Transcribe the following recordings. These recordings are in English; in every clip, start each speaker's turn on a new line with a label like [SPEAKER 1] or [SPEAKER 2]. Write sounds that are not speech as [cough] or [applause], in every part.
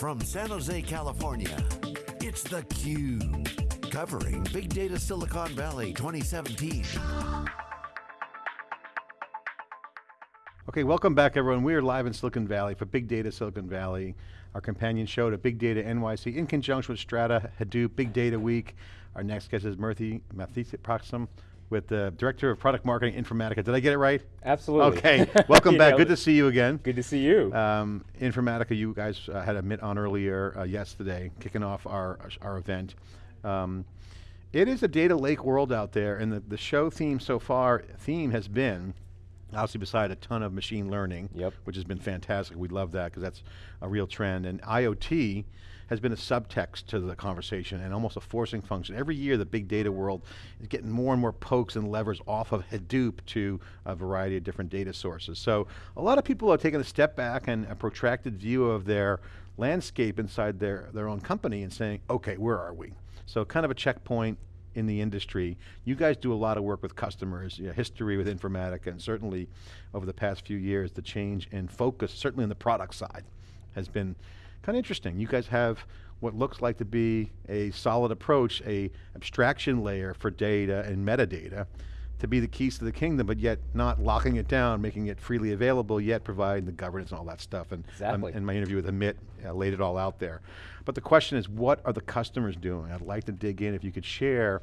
[SPEAKER 1] from San Jose, California, it's theCUBE. Covering Big Data Silicon Valley 2017.
[SPEAKER 2] Okay, welcome back everyone. We are live in Silicon Valley for Big Data Silicon Valley, our companion show to Big Data NYC in conjunction with Strata, Hadoop, Big Data Week. Our next guest is Murthy Mathiprakasam with the Director of Product Marketing Informatica. Did I get it right?
[SPEAKER 3] Absolutely.
[SPEAKER 2] Okay, [laughs] welcome back, good to see you again.
[SPEAKER 3] Good to see you.
[SPEAKER 2] Um, Informatica, you guys uh, had Amit on earlier uh, yesterday, kicking off our, our event. Um, it is a data lake world out there, and the, the show theme so far, theme has been obviously beside a ton of machine learning,
[SPEAKER 3] yep.
[SPEAKER 2] which has been fantastic. We love that because that's a real trend. And IoT has been a subtext to the conversation and almost a forcing function. Every year the big data world is getting more and more pokes and levers off of Hadoop to a variety of different data sources. So a lot of people are taking a step back and a protracted view of their landscape inside their, their own company and saying, okay, where are we? So kind of a checkpoint, in the industry. You guys do a lot of work with customers, you know, history with Informatica, and certainly over the past few years, the change in focus, certainly on the product side, has been kind of interesting. You guys have what looks like to be a solid approach, a abstraction layer for data and metadata, to be the keys to the kingdom, but yet not locking it down, making it freely available, yet providing the governance and all that stuff. And
[SPEAKER 3] exactly.
[SPEAKER 2] um, in my interview with Amit, uh, laid it all out there. But the question is, what are the customers doing? I'd like to dig in if you could share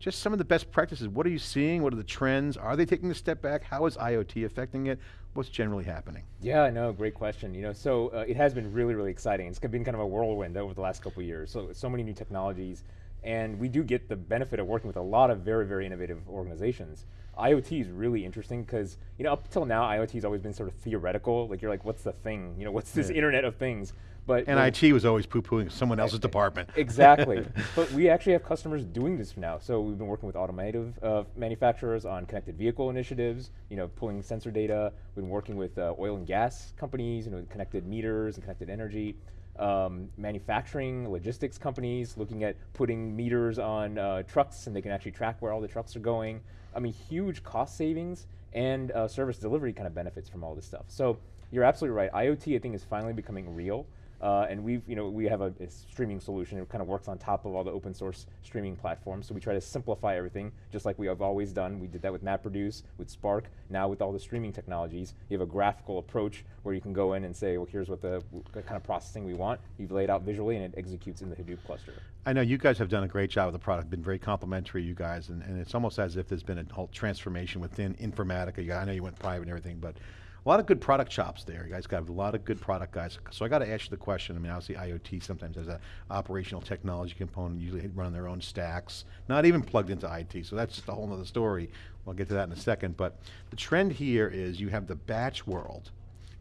[SPEAKER 2] just some of the best practices. What are you seeing? What are the trends? Are they taking a step back? How is IoT affecting it? What's generally happening?
[SPEAKER 3] Yeah, no, great question. You know, so uh, it has been really, really exciting. It's been kind of a whirlwind over the last couple years. So, so many new technologies, and we do get the benefit of working with a lot of very, very innovative organizations. IoT is really interesting because, you know, up until now, IoT has always been sort of theoretical. Like you're like, what's the thing? You know, what's this yeah. internet of things?
[SPEAKER 2] But and IT was always poo-pooing someone else's department.
[SPEAKER 3] Exactly. [laughs] but we actually have customers doing this now. So we've been working with automotive uh, manufacturers on connected vehicle initiatives, you know, pulling sensor data. We've been working with uh, oil and gas companies, you know, connected meters and connected energy. Um, manufacturing, logistics companies, looking at putting meters on uh, trucks and they can actually track where all the trucks are going. I mean, huge cost savings and uh, service delivery kind of benefits from all this stuff. So you're absolutely right. IoT, I think, is finally becoming real. Uh, and we've, you know, we have a, a, streaming solution. It kind of works on top of all the open source streaming platforms. So we try to simplify everything, just like we have always done. We did that with MapReduce, with Spark. Now with all the streaming technologies, you have a graphical approach where you can go in and say, well, here's what the, kind of processing we want. You've laid out visually, and it executes in the Hadoop cluster.
[SPEAKER 2] I know you guys have done a great job with the product. Been very complimentary, you guys, and, and it's almost as if there's been a whole transformation within Informatica. I know you went private and everything, but lot of good product chops there. You guys got a lot of good product guys. So I got to ask you the question, I mean, obviously IoT sometimes has an operational technology component, usually run their own stacks, not even plugged into IT, so that's just a whole other story. We'll get to that in a second, but the trend here is you have the batch world,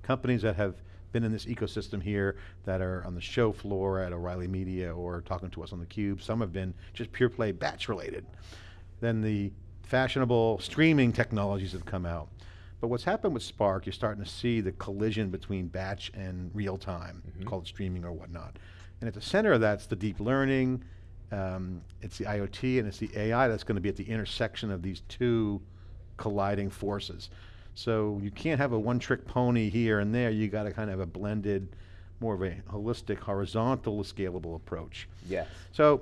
[SPEAKER 2] companies that have been in this ecosystem here that are on the show floor at O'Reilly Media or talking to us on the Cube. Some have been just pure play batch related. Then the fashionable streaming technologies have come out. But what's happened with Spark, you're starting to see the collision between batch and real time, mm -hmm. called streaming or whatnot. And at the center of that's the deep learning, um, it's the IoT and it's the AI that's going to be at the intersection of these two colliding forces. So you can't have a one trick pony here and there, you got to kind of have a blended, more of a holistic, horizontal, scalable approach.
[SPEAKER 3] Yeah.
[SPEAKER 2] So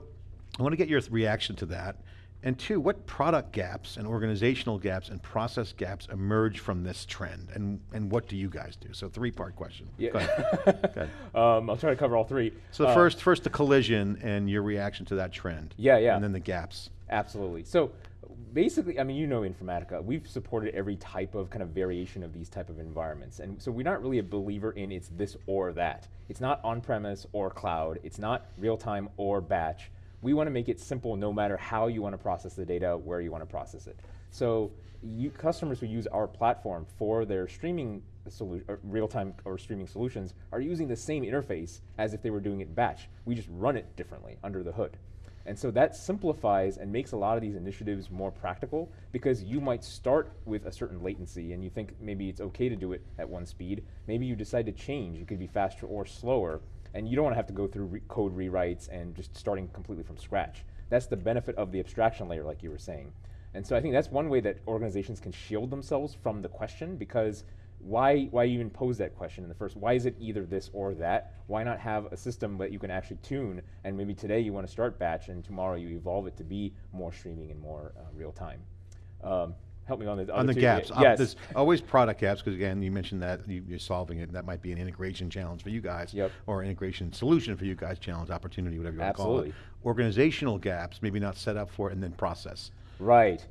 [SPEAKER 2] I want to get your reaction to that. And two, what product gaps and organizational gaps and process gaps emerge from this trend? And, and what do you guys do? So three part question.
[SPEAKER 3] Yeah. Go ahead. [laughs] Go ahead. Um, I'll try to cover all three.
[SPEAKER 2] So uh, first, first the collision and your reaction to that trend.
[SPEAKER 3] Yeah, yeah.
[SPEAKER 2] And then the gaps.
[SPEAKER 3] Absolutely. So basically, I mean, you know Informatica, we've supported every type of kind of variation of these type of environments. And so we're not really a believer in it's this or that. It's not on-premise or cloud. It's not real-time or batch we want to make it simple no matter how you want to process the data, where you want to process it. So you, customers who use our platform for their streaming uh, real-time or streaming solutions are using the same interface as if they were doing it batch. We just run it differently under the hood. And so that simplifies and makes a lot of these initiatives more practical because you might start with a certain latency and you think maybe it's okay to do it at one speed. Maybe you decide to change. It could be faster or slower and you don't want to have to go through re code rewrites and just starting completely from scratch. That's the benefit of the abstraction layer, like you were saying. And so I think that's one way that organizations can shield themselves from the question because why, why even pose that question in the first? Why is it either this or that? Why not have a system that you can actually tune, and maybe today you want to start batch, and tomorrow you evolve it to be more streaming and more uh, real time. Um, help me on the
[SPEAKER 2] on the
[SPEAKER 3] two.
[SPEAKER 2] gaps. Uh,
[SPEAKER 3] Yes.
[SPEAKER 2] there's always product gaps because again, you mentioned that you, you're solving it. That might be an integration challenge for you guys,
[SPEAKER 3] Yep.
[SPEAKER 2] or integration solution for you guys, challenge, opportunity, whatever you want to call
[SPEAKER 3] Absolutely.
[SPEAKER 2] it. Organizational gaps, maybe not set up for it, and then process.
[SPEAKER 3] Right.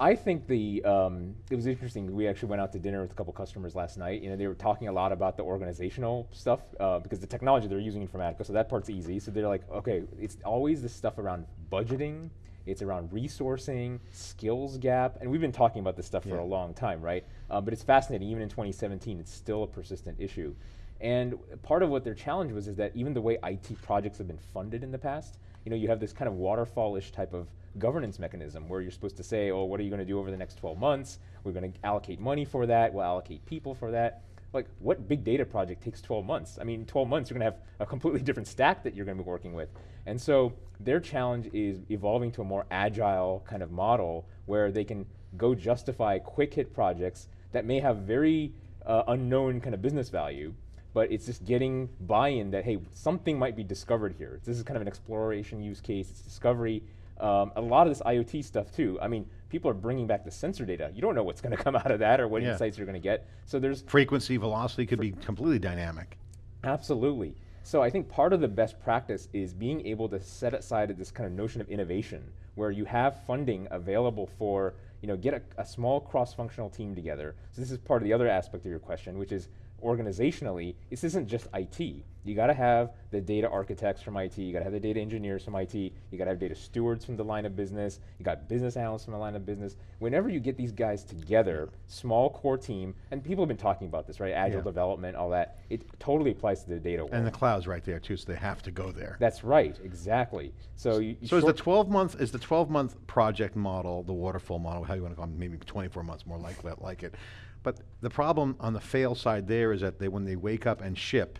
[SPEAKER 3] I think the um, it was interesting. We actually went out to dinner with a couple customers last night. You know, they were talking a lot about the organizational stuff uh, because the technology they're using Informatica, so that part's easy. So they're like, okay, it's always this stuff around budgeting, it's around resourcing, skills gap, and we've been talking about this stuff for
[SPEAKER 2] Yeah.
[SPEAKER 3] a long time, right? Uh, but it's fascinating. Even in 2017, it's still a persistent issue. And part of what their challenge was is that even the way IT projects have been funded in the past, you know, you have this kind of waterfall-ish type of governance mechanism where you're supposed to say, oh, what are you going to do over the next 12 months? We're going to allocate money for that. We'll allocate people for that. Like, what big data project takes 12 months? I mean, 12 months, you're going to have a completely different stack that you're going to be working with. And so their challenge is evolving to a more agile kind of model where they can go justify quick hit projects that may have very uh, unknown kind of business value, but it's just getting buy-in that hey, something might be discovered here. This is kind of an exploration use case. It's discovery. Um, a lot of this IoT stuff too. I mean, people are bringing back the sensor data. You don't know what's going to come [laughs] out of that or what
[SPEAKER 2] Yeah.
[SPEAKER 3] insights you're going to get. So there's
[SPEAKER 2] Frequency, velocity could be completely dynamic.
[SPEAKER 3] Absolutely. So I think part of the best practice is being able to set aside this kind of notion of innovation, where you have funding available for, you know, get a, a small cross-functional team together. So this is part of the other aspect of your question, which is organizationally, this isn't just IT. You got to have the data architects from IT, you got to have the data engineers from IT, you got to have data stewards from the line of business, you got business analysts from the line of business. Whenever you get these guys together, small core team, and people have been talking about this, right? Agile
[SPEAKER 2] Yeah.
[SPEAKER 3] development, all that. It totally applies to the data world.
[SPEAKER 2] And the cloud's right there too, so they have to go there.
[SPEAKER 3] That's right, exactly. So you, you
[SPEAKER 2] So is the 12 month is the 12 month project model the waterfall model? How you want to call it? Maybe 24 months more like that, like it. But the problem on the fail side there is that they when they wake up and ship,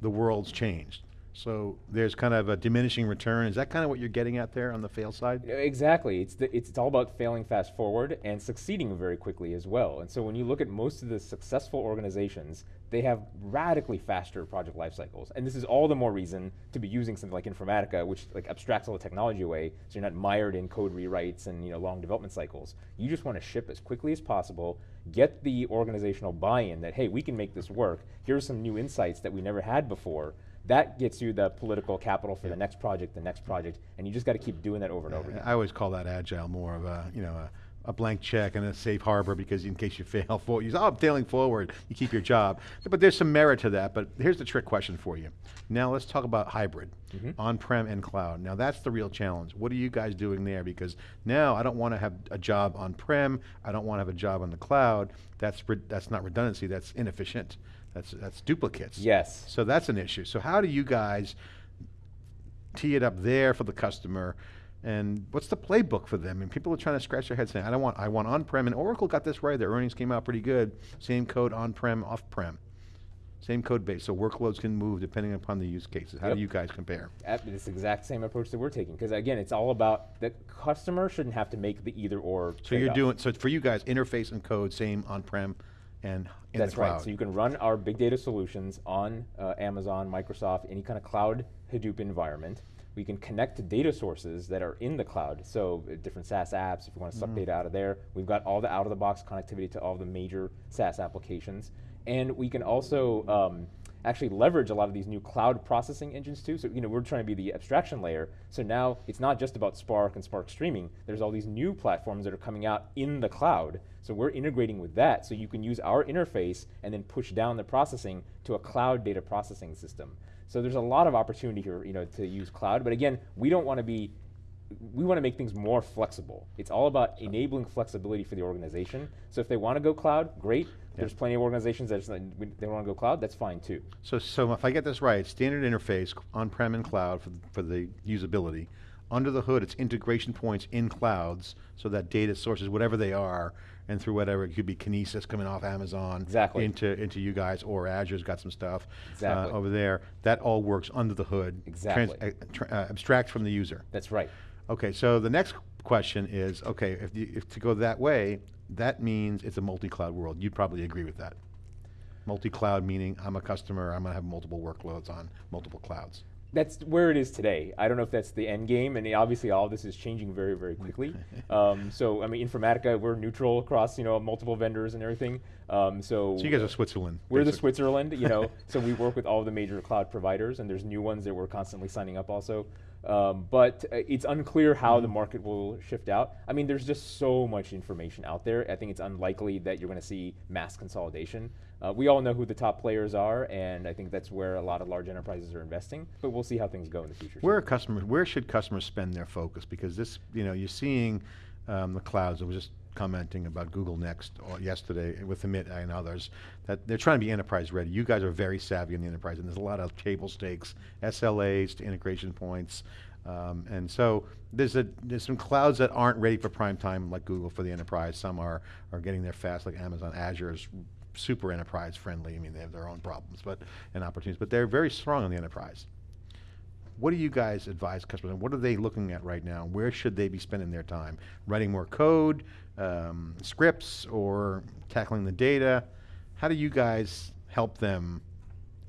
[SPEAKER 2] the world's changed. So there's kind of a diminishing return. Is that kind of what you're getting at there on the fail side?
[SPEAKER 3] Exactly. It's, the, it's, it's all about failing fast forward and succeeding very quickly as well. And so when you look at most of the successful organizations, they have radically faster project life cycles. And this is all the more reason to be using something like Informatica, which like abstracts all the technology away, so you're not mired in code rewrites and you know long development cycles. You just want to ship as quickly as possible, get the organizational buy-in that hey, we can make this work. Here's some new insights that we never had before. That gets you the political capital for the next project, the next project, and you just got to keep doing that over and over again.
[SPEAKER 2] I always call that agile more of a you know a, a blank check and a safe harbor because in case you fail forward, you say, oh, I'm failing forward, you keep your job. But there's some merit to that. But here's the trick question for you. Now let's talk about hybrid, mm-hmm. on-prem and cloud. Now that's the real challenge. What are you guys doing there? Because now I don't want to have a job on-prem. I don't want to have a job on the cloud. That's that's not redundancy. That's inefficient. That's that's duplicates.
[SPEAKER 3] Yes.
[SPEAKER 2] So that's an issue. So how do you guys tee it up there for the customer? And what's the playbook for them? And people are trying to scratch their heads saying, I don't want, I want on-prem. And Oracle got this right. Their earnings came out pretty good. Same code on-prem, off-prem. Same code base. So workloads can move depending upon the use cases. How
[SPEAKER 3] Yep.
[SPEAKER 2] do you guys compare?
[SPEAKER 3] At this exact same approach that we're taking, because again, it's all about the customer shouldn't have to make the either or.
[SPEAKER 2] So you're doing, so for you guys, interface and code, same on-prem and in
[SPEAKER 3] That's
[SPEAKER 2] the cloud.
[SPEAKER 3] right. So you can run our big data solutions on uh, Amazon, Microsoft, any kind of cloud Hadoop environment. We can connect to data sources that are in the cloud. So uh, different SaaS apps, if you want to suck
[SPEAKER 2] Mm-hmm.
[SPEAKER 3] data out of there, we've got all the out-of-the-box connectivity to all the major SaaS applications, and we can also um, actually leverage a lot of these new cloud processing engines too. So you know we're trying to be the abstraction layer. So now it's not just about Spark and Spark streaming. There's all these new platforms that are coming out in the cloud. So we're integrating with that, so you can use our interface and then push down the processing to a cloud data processing system. So there's a lot of opportunity here, you know, to use cloud. But again, we don't want to be we want to make things more flexible. It's all about enabling flexibility for the organization. So if they want to go cloud, great. There's plenty of organizations that they want to go cloud. That's fine too.
[SPEAKER 2] So, so if I get this right, standard interface, on-prem and cloud for, for the usability. Under the hood, it's integration points in clouds, so that data sources, whatever they are, and through whatever, it could be Kinesis coming off Amazon.
[SPEAKER 3] Exactly.
[SPEAKER 2] Into, into you guys, or Azure's got some stuff. uh, over there. That all works under the hood.
[SPEAKER 3] Exactly.
[SPEAKER 2] uh, tra- uh, abstract from the user.
[SPEAKER 3] That's right.
[SPEAKER 2] Okay, so the next question is, okay, if, you, if to go that way, that means it's a multi-cloud world. You'd probably agree with that. Multi-cloud meaning I'm a customer, I'm going to have multiple workloads on multiple clouds.
[SPEAKER 3] That's where it is today. I don't know if that's the end game, and obviously all of this is changing very, very quickly. [laughs] um, so, I mean, Informatica, we're neutral across, you know, multiple vendors and everything. Um, so,
[SPEAKER 2] so you guys are Switzerland.
[SPEAKER 3] We're basically. the Switzerland, you know. [laughs] so we work with all the major cloud providers, and there's new ones that we're constantly signing up also. Um, but uh, it's unclear how mm. the market will shift out. I mean, there's just so much information out there. I think it's unlikely that you're going to see mass consolidation. Uh, we all know who the top players are, and I think that's where a lot of large enterprises are investing. But we'll see how things go in the future.
[SPEAKER 2] Where customers? Where should customers spend their focus? Because this, you know, you're seeing um, the clouds. I was just commenting about Google Next uh, yesterday with Amit and others that they're trying to be enterprise ready. You guys are very savvy in the enterprise, and there's a lot of table stakes, SLAs to integration points. Um, and so there's a there's some clouds that aren't ready for prime time like Google for the enterprise. Some are are getting there fast, like Amazon Azure is super enterprise friendly. I mean, they have their own problems but and opportunities, but they're very strong on the enterprise. What do you guys advise customers? What are they looking at right now? Where should they be spending their time? Writing more code, um, scripts, or tackling the data? How do you guys help them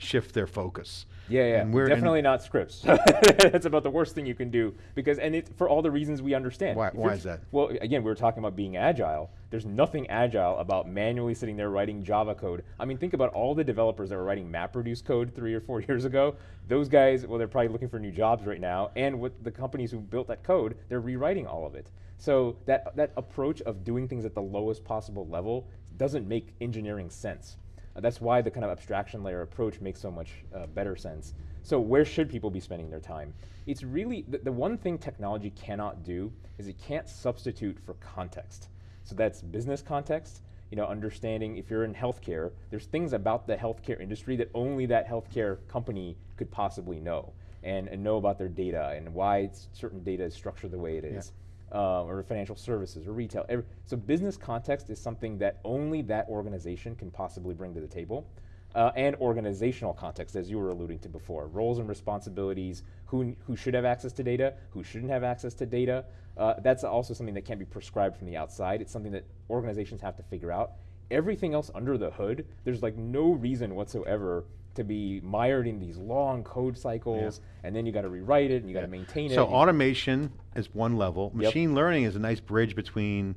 [SPEAKER 2] shift their focus?
[SPEAKER 3] Yeah, yeah. And we're definitely not scripts. [laughs] That's about the worst thing you can do because, and it for all the reasons we understand.
[SPEAKER 2] Why, why is that?
[SPEAKER 3] Well, again, we were talking about being agile. There's nothing agile about manually sitting there writing Java code. I mean, think about all the developers that were writing MapReduce code three or four [laughs] years ago. Those guys, well, they're probably looking for new jobs right now. And with the companies who built that code, they're rewriting all of it. So that that approach of doing things at the lowest possible level doesn't make engineering sense. Uh, that's why the kind of abstraction layer approach makes so much uh, better sense. So where should people be spending their time? It's really, the, the one thing technology cannot do is it can't substitute for context. So that's business context, you know, understanding if you're in healthcare, there's things about the healthcare industry that only that healthcare company could possibly know and, and know about their data and why certain data is structured the way it is. Yeah uh, or financial services or retail. Every, so business context is something that only that organization can possibly bring to the table. Uh, and organizational context, as you were alluding to before, roles and responsibilities, who, who should have access to data, who shouldn't have access to data. Uh, that's also something that can't be prescribed from the outside. It's something that organizations have to figure out. Everything else under the hood, there's like no reason whatsoever to be mired in these long code cycles, yeah. and then you got to rewrite it and you yeah. got to maintain
[SPEAKER 2] so
[SPEAKER 3] it.
[SPEAKER 2] So automation is one level. Machine yep. learning is a nice bridge between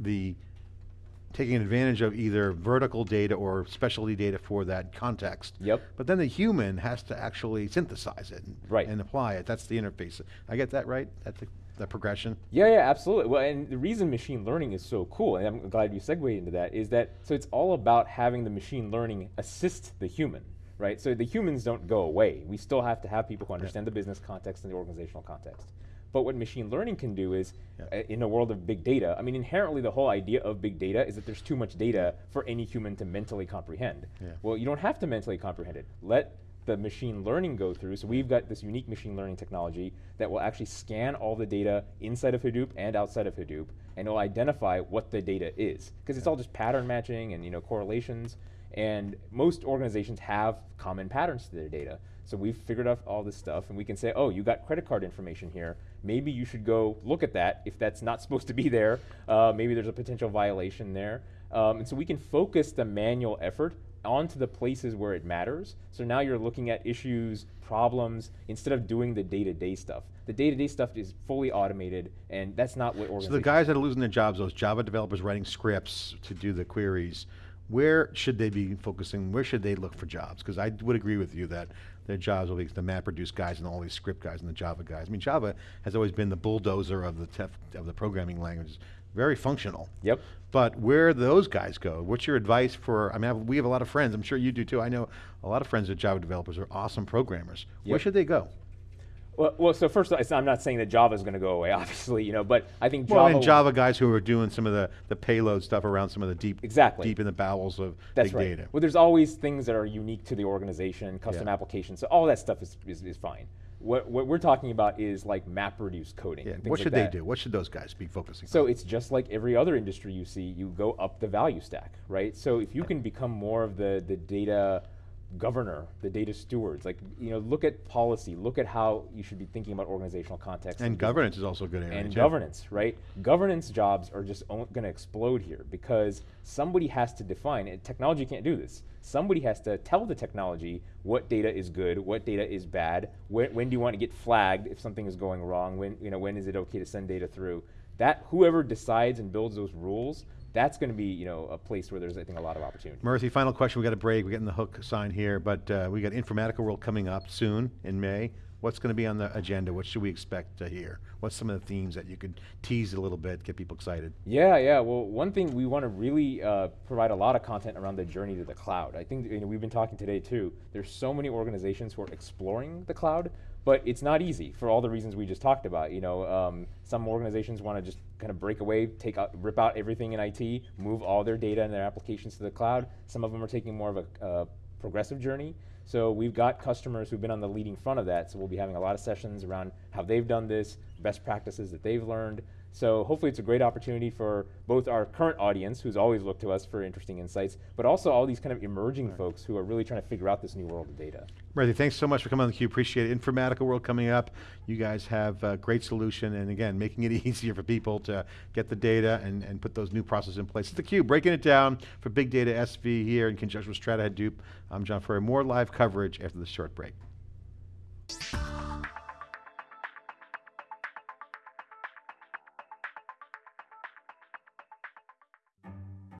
[SPEAKER 2] the taking advantage of either vertical data or specialty data for that context.
[SPEAKER 3] Yep.
[SPEAKER 2] But then the human has to actually synthesize it and,
[SPEAKER 3] right.
[SPEAKER 2] and apply it. That's the interface. I get that right? That's the, progression?
[SPEAKER 3] Yeah, yeah, absolutely. Well, and the reason machine learning is so cool, and I'm glad you segued into that, is that, so it's all about having the machine learning assist the human right? So the humans don't go away. We still have to have people who understand yeah. the business context and the organizational context. But what machine learning can do is, yeah. uh, in a world of big data, I mean, inherently the whole idea of big data is that there's too much data for any human to mentally comprehend.
[SPEAKER 2] Yeah.
[SPEAKER 3] Well, you don't have to mentally comprehend it. Let the machine learning go through. So we've got this unique machine learning technology that will actually scan all the data inside of Hadoop and outside of Hadoop, and it'll identify what the data is. Because it's all just pattern matching and you know correlations. And most organizations have common patterns to their data. So we've figured out all this stuff, and we can say, oh, you got credit card information here. Maybe you should go look at that if that's not [laughs] supposed to be there. Uh, maybe there's a potential violation there. Um, and so we can focus the manual effort onto the places where it matters. So now you're looking at issues, problems, instead of doing the day-to-day stuff. The day-to-day stuff is fully automated, and that's not what organizations.
[SPEAKER 2] So the guys that are losing their jobs, those Java developers writing scripts to do the queries, where should they be focusing? Where should they look for jobs? Because I would agree with you that their jobs will be the MapReduce guys and all these script guys and the Java guys. I mean, Java has always been the bulldozer of the tef, of the programming languages. Very functional.
[SPEAKER 3] Yep.
[SPEAKER 2] But where those guys go? What's your advice for? I mean, we have a lot of friends. I'm sure you do too. I know a lot of friends that Java developers are awesome programmers. Yep. Where should they go?
[SPEAKER 3] Well, well, so first, I'm not saying that Java is going to go away, [laughs] obviously, you know, but I think
[SPEAKER 2] Java. Well, and Java guys who are doing some of the, the payload stuff around some of the deep,
[SPEAKER 3] exactly.
[SPEAKER 2] deep in the bowels of
[SPEAKER 3] That's
[SPEAKER 2] big
[SPEAKER 3] right.
[SPEAKER 2] data.
[SPEAKER 3] Well, there's always things that are unique to the organization, custom yeah. applications, so all that stuff is, is, is, fine. What, what we're talking about is like MapReduce coding.
[SPEAKER 2] Yeah. What should
[SPEAKER 3] like
[SPEAKER 2] they do? What should those guys be focusing
[SPEAKER 3] so
[SPEAKER 2] on?
[SPEAKER 3] So it's just like every other industry you see, you go up the value stack, right? So if you can become more of the, the data governor, the data stewards. Like, you know, look at policy, look at how you should be thinking about organizational context.
[SPEAKER 2] And governance is also a good area.
[SPEAKER 3] And
[SPEAKER 2] too.
[SPEAKER 3] governance, right? Governance jobs are just going to explode here because somebody has to define it. Technology can't do this. Somebody has to tell the technology what data is good, what data is bad, when, when do you want to get flagged if something is going wrong, when, you know, when is it okay to send data through. That, whoever decides and builds those rules that's going to be you know a place where there's I think a lot of opportunity.
[SPEAKER 2] Murthy, final question. We got a break. We're getting the hook sign here, but uh, we got Informatica World coming up soon in May. What's going to be on the agenda? What should we expect to hear? What's some of the themes that you could tease a little bit, get people excited?
[SPEAKER 3] Yeah, yeah. Well, one thing we want to really uh, provide a lot of content around the journey to the cloud. I think you know, we've been talking today too. There's so many organizations who are exploring the cloud, but it's not easy for all the reasons we just talked about. You know, um, some organizations want to just kind of break away, take out, rip out everything in IT, move all their data and their applications to the cloud. Some of them are taking more of a uh, progressive journey. So we've got customers who've been on the leading front of that. So we'll be having a lot of sessions around how they've done this, best practices that they've learned, so hopefully it's a great opportunity for both our current audience, who's always looked to us for interesting insights, but also all these kind of emerging right. folks who are really trying to figure out this new world of data.
[SPEAKER 2] Murthy, thanks so much for coming on theCUBE, appreciate it. Informatica World coming up. You guys have a great solution, and again, making it [laughs] easier for people to get the data and, and put those new processes in place. It's theCUBE, breaking it down for Big Data SV here in conjunction with Strata Hadoop. I'm John Furrier, more live coverage after this short break.